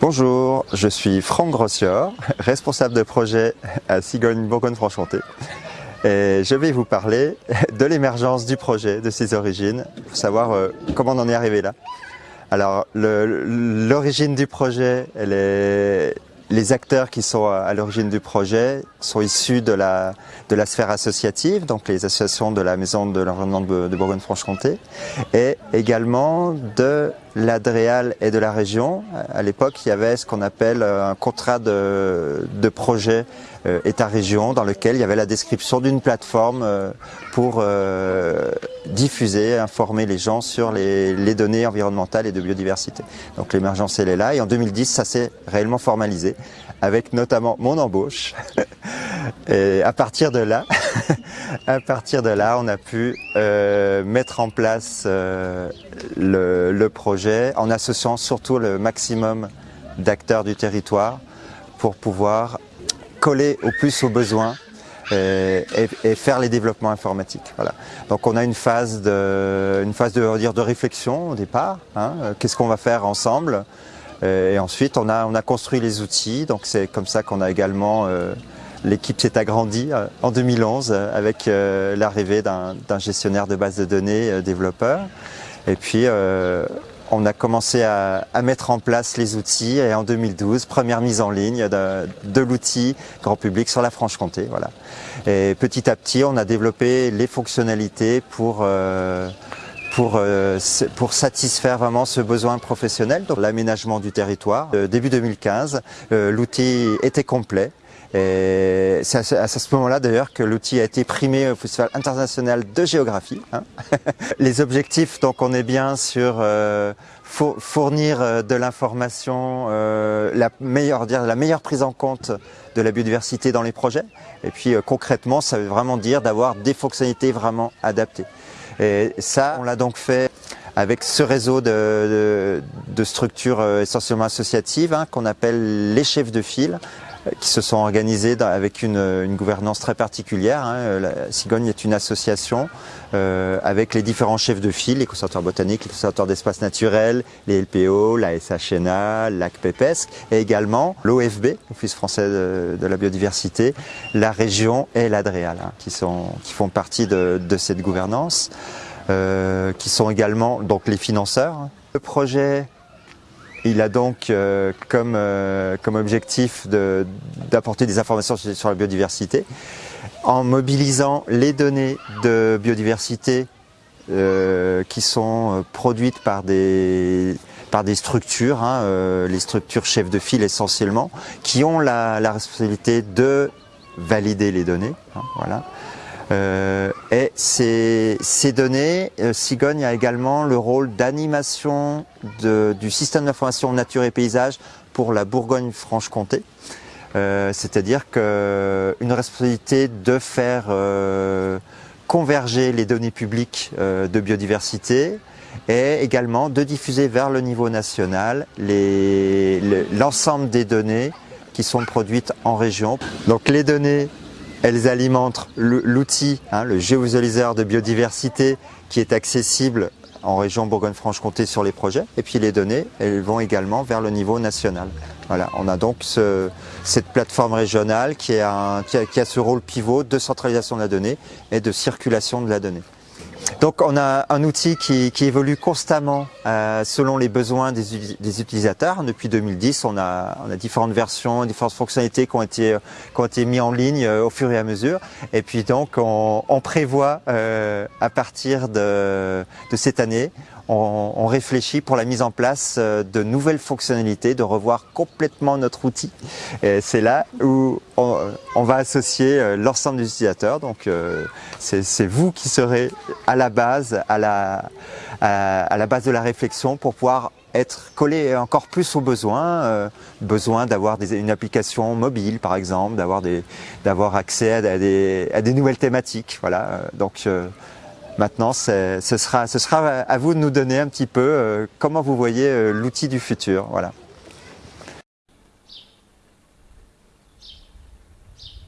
Bonjour, je suis Franck Grossior, responsable de projet à Cigogne Bourgogne-Franche-Comté. Et je vais vous parler de l'émergence du projet, de ses origines, pour savoir euh, comment on en est arrivé là. Alors, l'origine du projet, les acteurs qui sont à l'origine du projet sont issus de la sphère associative, donc les associations de la Maison de l'Environnement de, Bourgogne-Franche-Comté, et également de l'Adréal et de la région. À l'époque, il y avait ce qu'on appelle un contrat de, de projet euh, État-région dans lequel il y avait la description d'une plateforme euh, pour euh, diffuser, informer les gens sur les, les, données environnementales et de biodiversité. Donc l'émergence, elle est là. Et en 2010, ça s'est réellement formalisé avec notamment mon embauche. Et à partir de là, à partir de là, on a pu euh, mettre en place euh, le, projet en associant surtout le maximum d'acteurs du territoire pour pouvoir coller au plus aux besoins et, et, faire les développements informatiques. Voilà. Donc on a une phase de, une phase de, de réflexion au départ. Hein, Qu'est-ce qu'on va faire ensemble Et ensuite on a, on a construit les outils. Donc c'est comme ça qu'on a également euh, L'équipe s'est agrandie euh, en 2011 euh, avec l'arrivée d'un gestionnaire de base de données développeur. Et puis on a commencé à, à, mettre en place les outils et en 2012, première mise en ligne de, de l'outil grand public sur la Franche-Comté. Voilà. Et petit à petit, on a développé les fonctionnalités pour euh, pour, euh, pour satisfaire vraiment ce besoin professionnel, l'aménagement du territoire. Euh, début 2015, euh, l'outil était complet. C'est à ce moment-là d'ailleurs que l'outil a été primé au Festival international de géographie. Hein. Les objectifs, donc on est bien sur euh, fournir euh, de l'information, euh, la meilleure, dire la meilleure prise en compte de la biodiversité dans les projets. Et puis euh, concrètement, ça veut vraiment dire d'avoir des fonctionnalités vraiment adaptées. Et ça, on l'a donc fait avec ce réseau de, de, de structures euh, essentiellement associatives hein, qu'on appelle les chefs de file qui se sont organisés avec une, une gouvernance très particulière. Hein. La Cigogne est une association euh, avec les différents chefs de file, les conservateurs botaniques, les conservateurs d'espaces naturels, les LPO, la SHNA, l'AC PEPESC, et également l'OFB, l'Office français de, de, la biodiversité, la région et l'ADREAL, hein, qui, sont, qui font partie de, de cette gouvernance, euh, qui sont également donc les financeurs. Le projet il a donc euh, comme, euh, comme objectif d'apporter des informations sur, la biodiversité en mobilisant les données de biodiversité euh, qui sont produites par des, par des structures, hein, les structures chefs de file essentiellement, qui ont la, la responsabilité de valider les données. Hein, voilà. Euh, et ces, ces données, euh, Cigogne a également le rôle d'animation du système d'information nature et paysage pour la Bourgogne-Franche-Comté. Euh, C'est-à-dire qu'une responsabilité de faire converger les données publiques de biodiversité et également de diffuser vers le niveau national l'ensemble les, des données qui sont produites en région. Donc les données elles alimentent l'outil, hein, le géovisualiseur de biodiversité qui est accessible en région Bourgogne-Franche-Comté sur les projets. Et puis les données, elles vont également vers le niveau national. Voilà, on a donc ce, cette plateforme régionale qui, qui a ce rôle pivot de centralisation de la donnée et de circulation de la donnée. Donc on a un outil qui, évolue constamment euh, selon les besoins des, utilisateurs. Depuis 2010, on a, différentes versions, différentes fonctionnalités qui ont été, qui ont été mises en ligne euh, au fur et à mesure. Et puis donc on, prévoit euh, à partir de cette année, on, réfléchit pour la mise en place euh, de nouvelles fonctionnalités, de revoir complètement notre outil. C'est là où on, va associer euh, l'ensemble des utilisateurs. Donc euh, c'est vous qui serez à la base, à la, à, la base de la réflexion pour pouvoir être collé encore plus aux besoins, besoin d'avoir une application mobile par exemple, d'avoir accès à des, à des nouvelles thématiques. Voilà. Donc Maintenant, ce sera, ce sera à vous de nous donner un petit peu euh, comment vous voyez euh, l'outil du futur. Voilà.